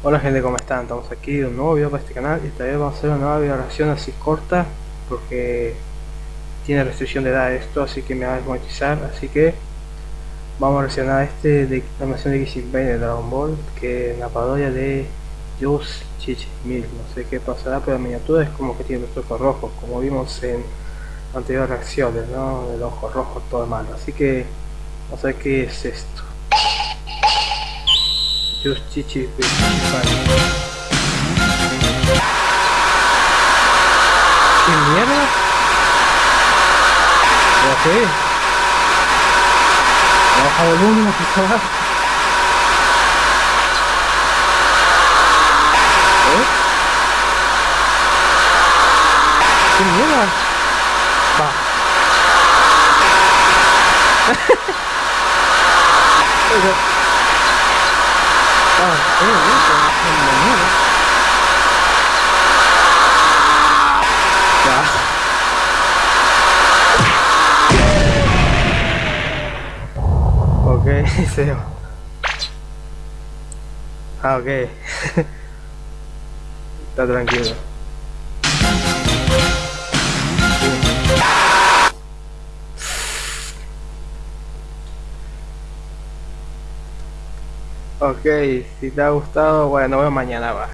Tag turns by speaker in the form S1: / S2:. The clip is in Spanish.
S1: Hola gente, ¿cómo están? Estamos aquí de un nuevo video para este canal y esta vez vamos a hacer una nueva video reacción así corta porque tiene restricción de edad esto, así que me va a desmonetizar, así que vamos a reaccionar a este de la animación de Kissing Bane de Dragon Ball que es la parodia de Just Chichi Mil, no sé qué pasará, pero la miniatura es como que tiene los ojos rojos, como vimos en anteriores reacciones, ¿no? El ojo rojo todo mal, así que vamos a ver qué es esto. Justitive. Que merda! Ok. Baja volumen, aqui favor. Que tá Bah. Va. Ah, eh, eso, es mierda. Ya. Ok, se Ah, ok. Está tranquilo. Ok, si te ha gustado, bueno, nos vemos mañana, va.